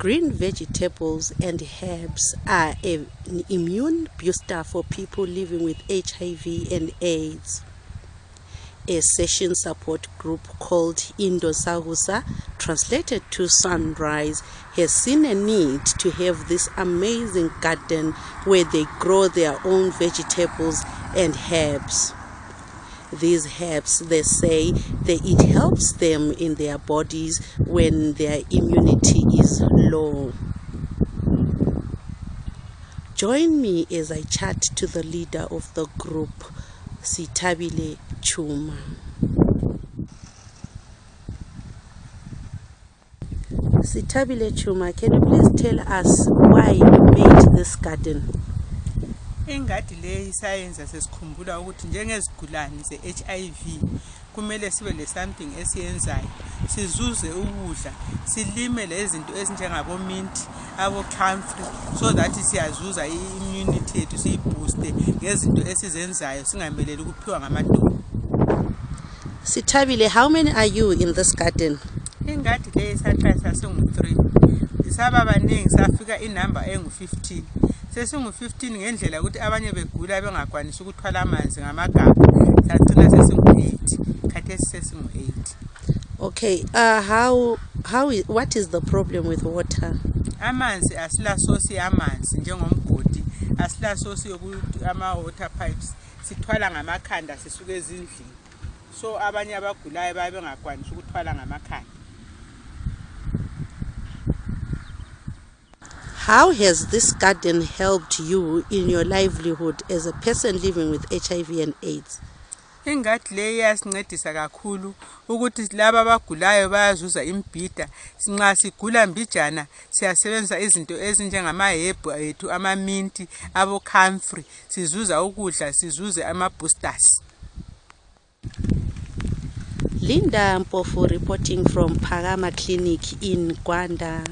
Green vegetables and herbs are an immune booster for people living with HIV and AIDS. A session support group called Indosagusa, translated to Sunrise, has seen a need to have this amazing garden where they grow their own vegetables and herbs. These herbs, they say, that it helps them in their bodies when their immunity is low. Join me as I chat to the leader of the group, Sitabile Chuma. Sitabile Chuma, can you please tell us why you made this garden? Ingadi le sayenza sesikhumbula ukuthi njengezigulane ze-HIV kumele sibe le-something esiyenzayo. Sizuze ukudla silime lezinto ezinjengabominti abo-camfrey so that siyazuza i-immunity yethu siyibooste ngezinto esizenzayo singameleli ukuphiwa ngamadolo. Sitabile, how many are you in this garden? ingadi le saqala sasingu-three. Saba baningi safika inamba engu-fifteen. Sesingu-fifteen ngendlela yokuthi abanye begula bengakwanisi ukuthwala amanzi ngamagabha sagcina sesingu-eight khathesi sesingu-eight. Okay, uh, how how is, what is the problem with water? amanzi asilasosi yamanzi njengomgodi asilasosi ama-water pipes sithwala ngamakhanda sisuke ezindlini. So abanye abagulayo babe bengakwanisi ukuthwala ngamakhanda. How has this garden helped you in your livelihood as a person living with HIV and AIDS? ingadi le iyasincedisa kakhulu ukuthi laba abagulayo bayazuza imbhida nxa sigula mbijana siyasebenzisa izinto ezinjengamahebhu ethu amaminti abo-camfrey sizuza ukudla sizuze ama-boosters Linda Mpofu reporting from Pagama Clinic in Gwanda.